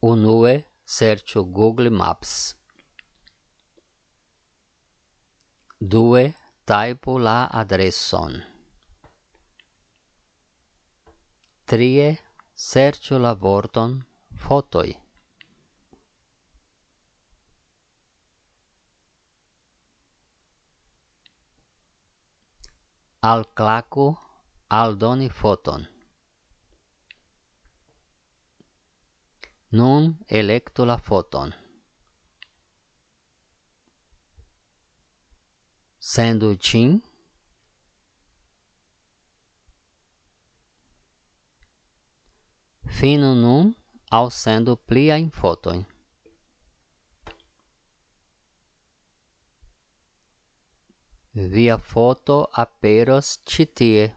Unue serĉu Google Maps. Due tajpu la adreson. Trie serĉu la vorton fotoj. Alklaku aldoni foton. Nun elektu la foton. Sendo ĝin. Fino nun sendo plia pliajn foton. Via foto aperos peros tie.